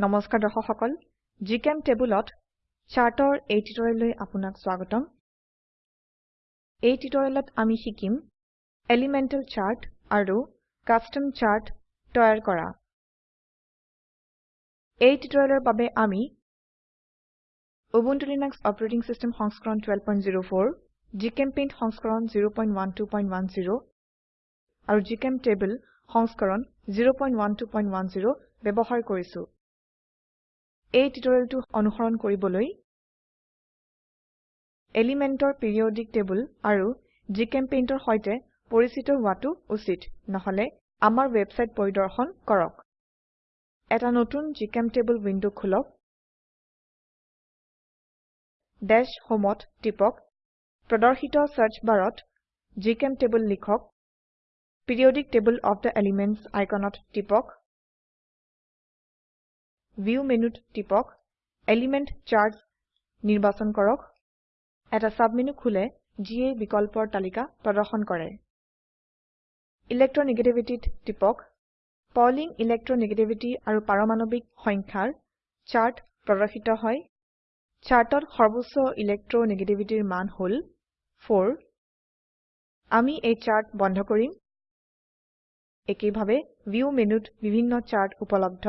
নমস্কাৰ দৰ্শক সকল জিচেম্টেবলত চাৰ্টৰ এই টিউটোৰিয়েললৈ আপোনাক স্বাগতম। এই টিউটোৰিয়েলত আমি শিকিম এলিমেন্টাল চাৰ্ট আৰু কাস্টম চাৰ্ট তৈয়াৰ কৰা। এই টিউটোৰিয়েলৰ বাবে আমি উবুন্টু লিনাক্স অপাৰেটিং সিস্টেম সংস্কৰণ 1204 জিচেম্পেইণ্ট সংস্কৰণ 01210 আৰু জিচেম্টেবল সংস্কৰণ 01210 ব্যবহাৰ কৰিছো। এই টিউটোৰিয়েলটো অনুসৰণ কৰিবলৈ এলিমেন্টৰ পিৰিয়ডিক টেবল আৰু জিচেম্পেইণ্টৰ সৈতে পৰিচিত হোৱাটো উচিত। নহলে আমাৰ ওয়েবসাইট পৰিদৰ্শন কৰক। এটা নতুন জিচেম্টেবল উইন্ডো খোলক। দাশ হোমত টিপক। প্ৰদৰ্শিত সাৰ্চ বাৰত জিচেম্টেবল লিখক। Periodic table of the elements আইকনত টিপক। ভিউ মেনুত টিপক এলিমেণ্ট চাৰ্টছ নিৰ্বাচন কৰক এটা সাবমেনু খোলে যিয়ে বিকল্পৰ তালিকা প্ৰদৰ্শন কৰে। ইলেকট্ৰনেগেটিভিটি ত টিপক পাউলিং ইলেকট্ৰনেগেটিভিটি আৰু পাৰমাণবিক সংখ্যাৰ চাৰ্ট প্ৰদৰ্শিত হয়। চাৰ্টত সৰ্বোচ্চ ইলেকট্ৰনেগেটিভিটিৰ মান হল 4 আমি এই চাৰ্ট বন্ধ কৰিম। একেইভাবে ভিউ মেনুত বিভিন্ন চাৰ্ট উপলব্ধ।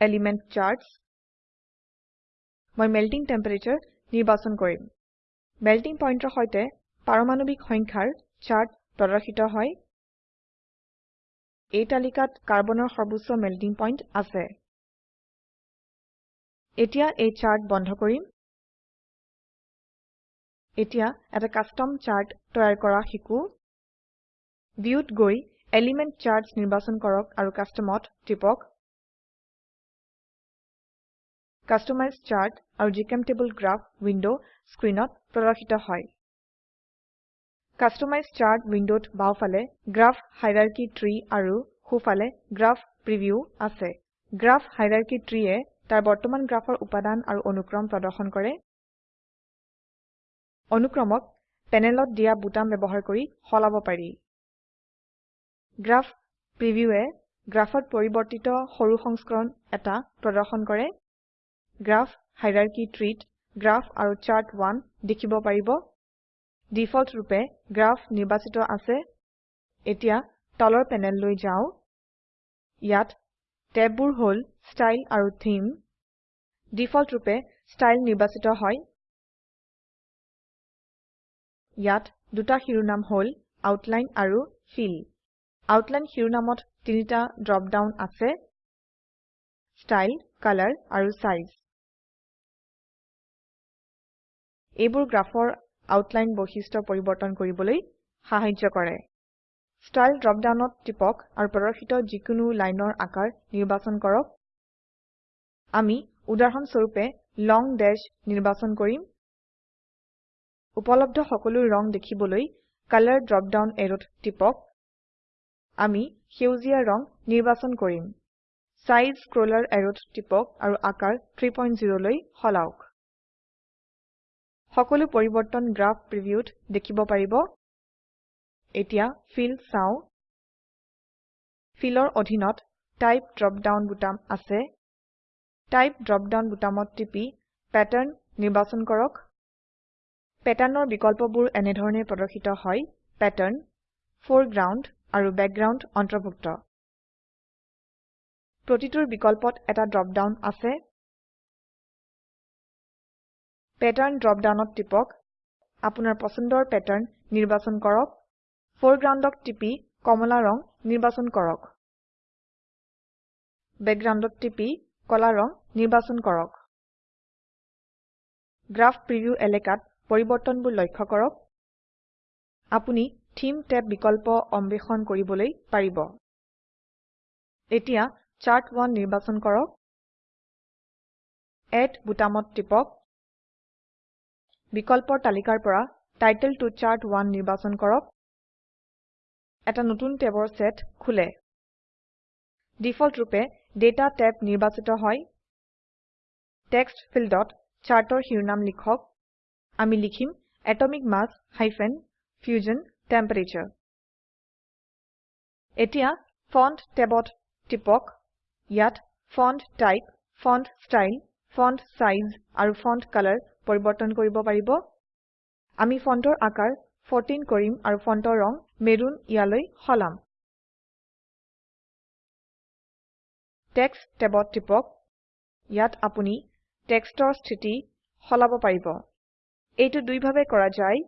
এলিমেণ্ট চাৰ্টছ মই মেল্টিং টেম্পাৰাটোৰে নিৰ্বাচন কৰিম। মেল্টিং pointৰ সৈতে পাৰমাণবিক সংখ্যাৰ চাৰ্ট প্ৰদৰ্শিত হয়। এই তালিকাত কাৰ্বনৰ সৰ্বোচ্চ মেল্টিং পইণ্ট আছে। এতিয়া এই চাৰ্ট বন্ধ কৰিম। এতিয়া এটা কাস্টম চাৰ্ট তৈয়াৰ কৰা শিকো। ভিউত গৈ এলিমেণ্ট চাৰ্টছ নিৰ্বাচন কৰক আৰু Customত টিপক। কাষ্টমাইজ চাৰ্ট আৰু জিচেম্টেবল গ্ৰাফ উইন্ডো স্ক্ৰিনত প্ৰদৰ্শিত হয়। কাষ্টমাইজ চাৰ্ট উইন্ডোত বাওফালে গ্ৰাফ হাইৰাৰ্কী ট্ৰী আৰু সোফালে গ্ৰাফ প্ৰিভিউ আছে। গ্ৰাফ হাইৰাৰ্কী ট্ৰীয়ে তাৰ বৰ্তমান গ্ৰাফৰ উপাদান আৰু অনুক্ৰম প্ৰদৰ্শন কৰে। অনুক্ৰমক প্যানেলত দিয়া বুটাম ব্যবহাৰ কৰি সলাব পাৰি। গ্ৰাফ প্ৰিভিউয়ে গ্ৰাফত পৰিবৰ্তিত সৰু সংস্কৰণ এটা প্ৰদৰ্শন কৰে। গ্ৰাফ হাইৰাৰ্কী ট্ৰীত গ্ৰাফ আৰু চাৰ্ট1 দেখিব পাৰিব। ডিফল্ট ৰূপে গ্ৰাফ নিৰ্বাচিত আছে। এতিয়া তলৰ প্যানেললৈ যাও। ইয়াত ট্যাববোৰ হল ষ্টাইল আৰু থেমে। ডিফল্ট ৰূপে ষ্টাইল নিৰ্বাচিত হয়। ইয়াত দুটা শিৰোনাম হল আউটলাইন আৰু ফিল। আউটলাইন শিৰোনামত তিনিটা ড্ৰপ ডাউন আছে। ষ্টাইল কলৰ আৰু চাইজ এইবোৰ গ্ৰাফৰ আউটলাইন বৈশিষ্ট্য পৰিবৰ্তন কৰিবলৈ সাহায্য কৰে। ষ্টাইল ড্ৰপ ডাউনত টিপক আৰু প্ৰদৰ্শিত যিকোনো লাইনৰ আকাৰ নিৰ্বাচন কৰক। আমি উদাহৰণ স্বৰূপে লং দাশ নিৰ্বাচন কৰিম। উপলব্ধ সকলো ৰং দেখিবলৈ কলৰ ড্ৰপ ডাউন অ্যাৰোত টিপক। আমি সেউজীয়া ৰং নিৰ্বাচন কৰিম। চাইজ স্ক্ৰোলাৰ অ্যাৰোত টিপক আৰু আকাৰ 30 লৈ সলাওক। সকলো পৰিবৰ্তন গ্ৰাফ প্ৰিভিউত দেখিব পাৰিব। এতিয়া ফিল চাও। ফিলৰ অধীনত টাইপ ড্ৰপ ডাউন বুটাম আছে। টাইপ ড্ৰপ ডাউন বুটামত টিপি প্যাটাৰ্ন নিৰ্বাচন কৰক। প্যাটাৰ্নৰ বিকল্পবোৰ এনেধৰনে প্ৰদৰ্শিত হয়। প্যাটাৰ্ন ফৰেগ্ৰাউণ্ড আৰু বেকগ্ৰাউণ্ড অন্তৰ্ভুক্ত। প্ৰতিটোৰ বিকল্পত এটা ড্ৰপ ডাউন আছে। প্যাটাৰ্ন ড্ৰপ ডাউনত টিপক। আপোনাৰ পছন্দৰ প্যাটাৰ্ন নিৰ্বাচন কৰক। ফৰেগ্ৰাউণ্ডক টিপি কমলা ৰং নিৰ্বাচন কৰক। বেকগ্ৰাউণ্ডত টিপি কলা ৰং নিৰ্বাচন কৰক। গ্ৰাফ প্ৰিভিউ এলাকাত পৰিবৰ্তনবোৰ লক্ষ্য কৰক। আপুনি থেমে ট্যাব বিকল্প অন্বেষণ কৰিবলৈ পাৰিব। এতিয়া চাৰ্ট1 নিৰ্বাচন কৰক। এড বুটামত টিপক। বিকল্পৰ তালিকাৰ পৰা টাইটেল ত চাৰ্ট1 নিৰ্বাচন কৰক। এটা নতুন ট্যাবৰ সেট খোলে। ডিফল্ট ৰূপে ডাটা ট্যাব নিৰ্বাচিত হয়। টেক্সট ফীল্ডত চাৰ্টৰ শিৰোনাম লিখক। আমি লিখিম এটমিক মাছ হাইফেন ফিউশ্যন টেম্পাৰাটোৰে এতিয়া ফন্ট ট্যাবত টিপক। ইয়াত font type font style font size আৰু ফন্ট কালাৰ পৰিবৰ্তন কৰিব পাৰিব। আমি ফন্টৰ আকাৰ 14 কৰিম আৰু ফন্টৰ ৰং মেৰুন ইয়ালৈ সলাম। টেক্সট ট্যাবত টিপক। ইয়াত আপুনি টেক্সটৰ স্থিতি সলাব পাৰিব। এইটো দুই ভাবে কৰা যায়।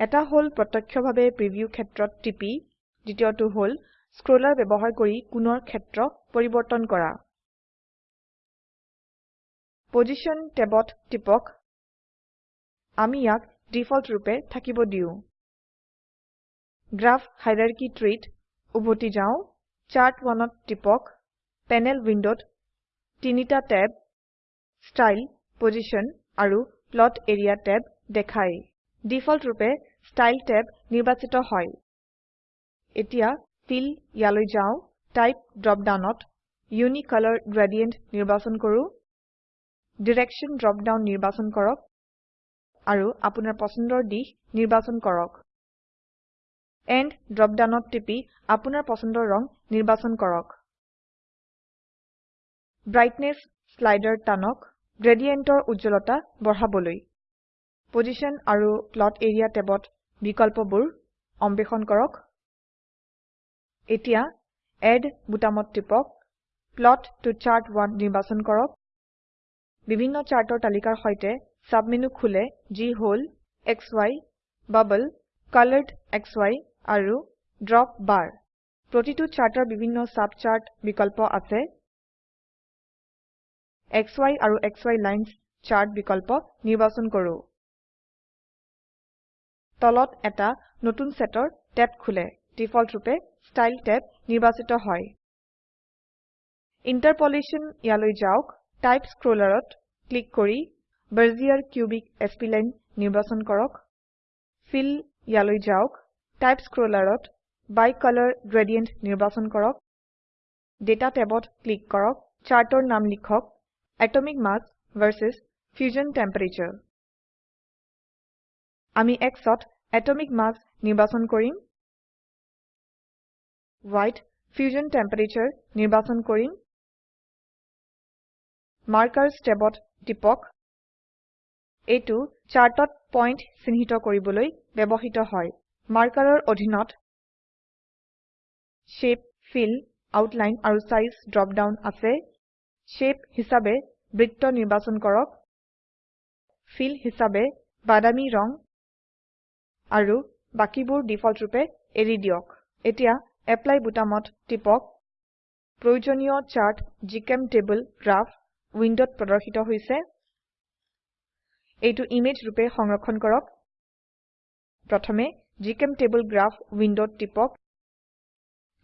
এটা হল প্ৰত্যক্ষভাবে প্ৰিভিউ ক্ষেত্ৰত টিপি দ্বিতীয়টো হল স্ক্ৰোলাৰ ব্যবহাৰ কৰি কোণৰ ক্ষেত্ৰ পৰিবৰ্তন কৰা। পজিশ্যন ট্যাবত টিপক। আমি ইয়াক ডিফল্ট ৰূপে থাকিব দিও। গ্ৰাফ হাইৰাৰ্কী ট্ৰীত উভতি যাও চাৰ্ট1ত টিপক প্যানেল উইন্ডোত তিনিটা ট্যাব ষ্টাইল পজিশ্যন আৰু প্লট এৰিয়া ট্যাব দেখায় ডিফল্ট ৰূপে ষ্টাইল ট্যাব নিৰ্বাচিত হয়। এতিয়া ফিল ইয়ালৈ যাও টাইপ ড্ৰপ ডাউনত ইউনিকলৰ গ্ৰেডিয়েণ্ট নিৰ্বাচন কৰো। ড্ৰপ ডাউন নিৰ্বাচন কৰক। আৰু আপোনাৰ পছন্দৰ দিশ নিৰ্বাচন কৰক। এণ্ড ড্ৰপ ডাউনত টিপি আপোনাৰ পছন্দৰ ৰং নিৰ্বাচন কৰক। ব্ৰাইটনেছ স্লাইডাৰ টানক গ্ৰেডিয়েন্টৰ উজ্জ্বলতা বঢ়াবলৈ। পজিশ্যন আৰু প্লট এৰিয়া ট্যাবত বিকল্পবোৰ অন্বেষণ কৰক। এতিয়া এড বুটামত টিপক। প্লট ত চাৰ্ট1 নিৰ্বাচন কৰক। বিভিন্ন চাৰ্টৰ তালিকাৰ সৈতে সাবমেনু খোলে যি হল সি বাবল কলৰেডসি আৰু ড্ৰপ বাৰ। প্ৰতিটো চাৰ্টৰ বিভিন্ন সাব চাৰ্ট বিকল্প আছে। সি আৰু সি লাইনছ চাৰ্ট বিকল্প নিৰ্বাচন কৰো। তলত এটা নতুন সেটৰ ট্যাব খোলে। ডিফল্ট ৰূপে ষ্টাইল ট্যাব নিৰ্বাচিত হয়। ইণ্টাৰপোলেশ্যন ইয়ালৈ যাওক। টাইপ স্ক্ৰোলাৰত ক্লিক কৰি বেজিয়াৰ কিউবিক স্প্লাইন নিৰ্বাচন কৰক। ফিল ইয়ালৈ যাওক। টাইপ স্ক্ৰোলাৰত বাইকলৰ গ্ৰেডিয়েণ্ট নিৰ্বাচন কৰক। ডাটা ট্যাবত ক্লিক কৰক। চাৰ্টৰ নাম লিখক এটমিক মাছ ভাৰ্চেছ ফিউশ্যন টেম্পাৰাটোৰে আমি X ত এটমিক মাছ নিৰ্বাচন কৰিম। Yত ফিউশ্যন টেম্পাৰাটোৰে নিৰ্বাচন কৰিম। মাৰ্কাৰ্ছ ট্যাবত টিপক। এইটো চাৰ্টত পইন্ট চিহ্নিত কৰিবলৈ ব্যবহৃত হয়। মাৰ্কাৰৰ অধীনত শেপ ফিল আউটলাইন আৰু চাইজ ড্ৰপ ডাউন আছে। শেপ হিসাবে বৃত্ত নিৰ্বাচন কৰক। ফিল হিসাবে বাদামী ৰং আৰু বাকিবোৰ ডিফল্ট ৰূপে এৰি দিয়ক। এতিয়া এপ্লাই বুটামত টিপক। প্ৰয়োজনীয় চাৰ্ট জিচেম্টেবল গ্ৰাফ উইন্ডোত প্ৰদৰ্শিত হৈছে। এইটো ইমেজ ৰূপে সংৰক্ষণ কৰক। প্ৰথমে জিচেম্টেবল গ্ৰাফ উইন্ডোত টিপক।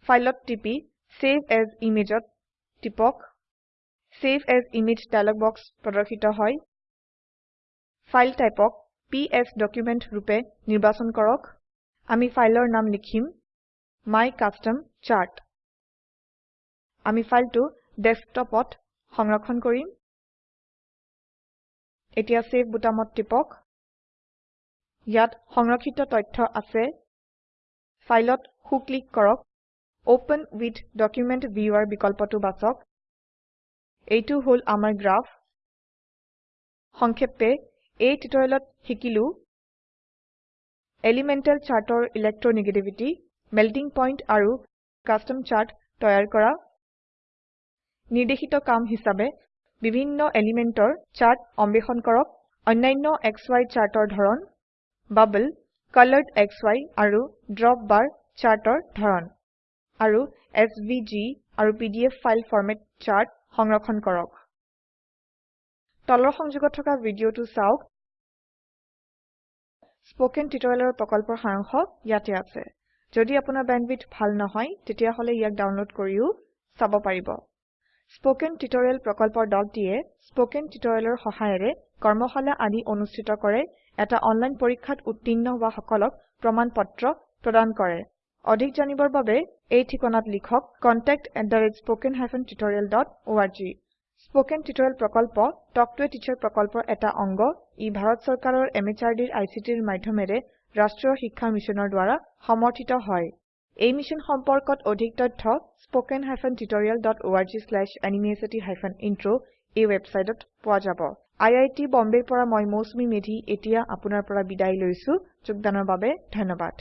ফাইলত টিপি চেভ এএছ ইমেজত টিপক। Save as image dialog box প্ৰদৰ্শিত হয়। ফাইল টাইপক পিএছ ডকুমেণ্ট ৰূপে নিৰ্বাচন কৰক। আমি ফাইলৰ নাম লিখিম my custom chart আমি ফাইলটো ডেস্কটপত সংৰক্ষণ কৰিম। এতিয়া সেভ বুটামত টিপক। ইয়াত সংৰক্ষিত তথ্য আছে। ফাইলত হু ক্লিক কৰক। ওপেন উইথ ডকুমেণ্ট ভিউৱাৰ বিকল্পটো বাছক এইটো হল আমাৰ গ্ৰাফ। সংক্ষেপে এই টিউটোৰিয়েলত শিকিলো এলিমেন্টাল চাৰ্টৰ ইলেকট্ৰোনেগেটিভিটি মেল্টিং পইণ্ট আৰু কাস্টম চাৰ্ট তৈয়াৰ কৰা। নিৰ্দেশিত কাম হিসাবে বিভিন্ন এলিমেন্টৰ চাৰ্ট অন্বেষণ কৰক। অন্যান্য সি চাৰ্টৰ ধৰন বাবল কলৰেডসি আৰু ড্ৰপ বাৰ চাৰ্টৰ ধৰন আৰু এছভিজি আৰু পিডিএফ ফাইল ফৰম্যাট চাৰ্ট সংৰক্ষণ কৰক। তলৰ সংযোগত থকা ভিডিঅটো চাওক। স্পোকেন টিউটোৰিয়েলৰ প্ৰকল্পৰ সাৰাংশ ইয়াতে আছে। যদি আপোনাৰ বেণ্ডৱিডথ ভাল নহয় তেতিয়াহলে ইয়াক ডাউনলোড কৰিও চাব পাৰিব। স্পোকেন টিউটোৰিয়েল প্ৰকল্পৰ দলটিয়ে স্পোকেন টিউটোৰিয়েলৰ সহায়েৰে কৰ্মশালা আদি অনুষ্ঠিত কৰে। এটা অনলাইন পৰীক্ষাত উত্তীৰ্ণ হোৱা সকলক প্ৰমাণ পত্ৰ প্ৰদান কৰে। অধিক জানিবৰ বাবে এই ঠিকনাত লিখক contactspoken tutorialorg স্পোকেন টিউটোৰিয়েল প্ৰকল্প টক টু এ টিচাৰ প্ৰকল্পৰ এটা অংগ। ই ভাৰত চৰকাৰৰ MHRDৰ ICTৰ মাধ্যমেৰে ৰাষ্ট্ৰীয় শিক্ষা মিছনৰ দ্ৱাৰা সমৰ্থিত হয়। এই মিশ্যন সম্পৰ্কত অধিক তথ্য spoken hyphen tutorial dot org slash এনএমইআইচিত হাইফেন ইন্ট্ৰ এই ওয়েবসাইটত পোৱা যাব। আই আই টী বম্বেৰ পৰা মই মৌচুমী মেধী এতিয়া আপোনাৰ পৰা বিদায় লৈছো। যোগদানৰ বাবে ধন্যবাদ।